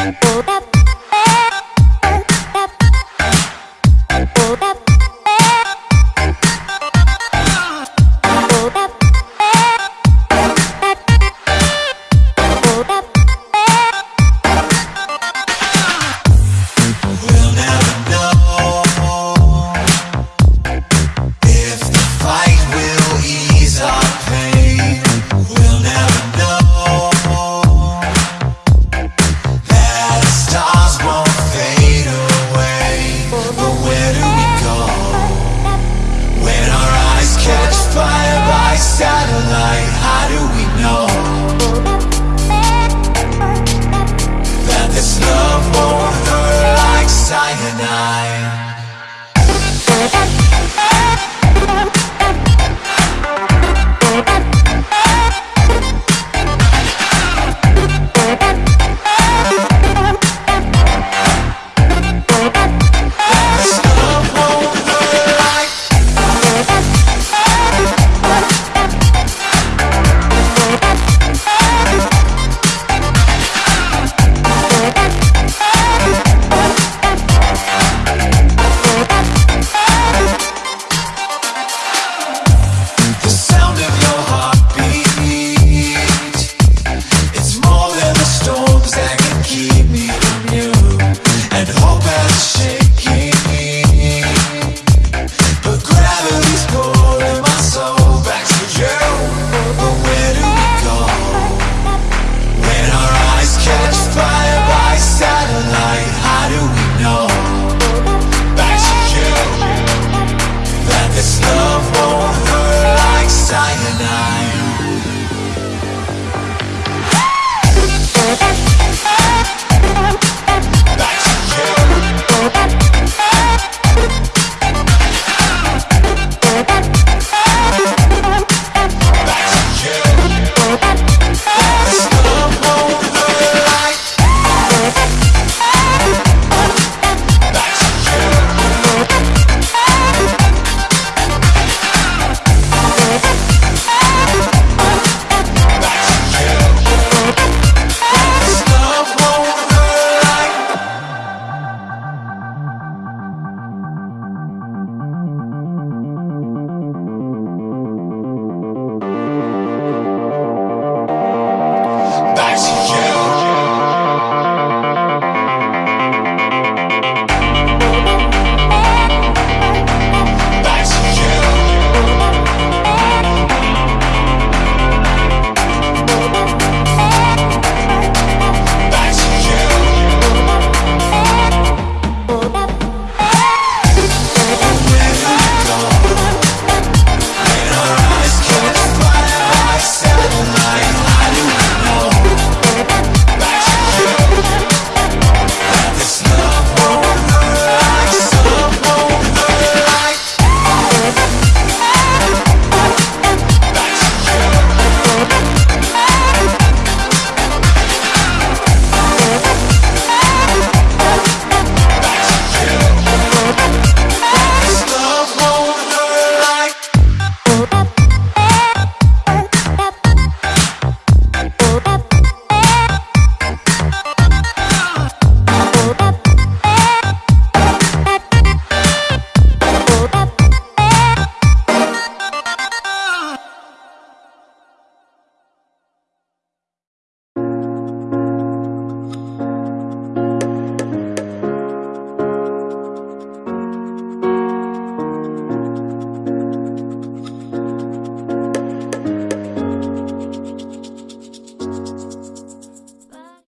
Apple, apple. tonight. like cyanide.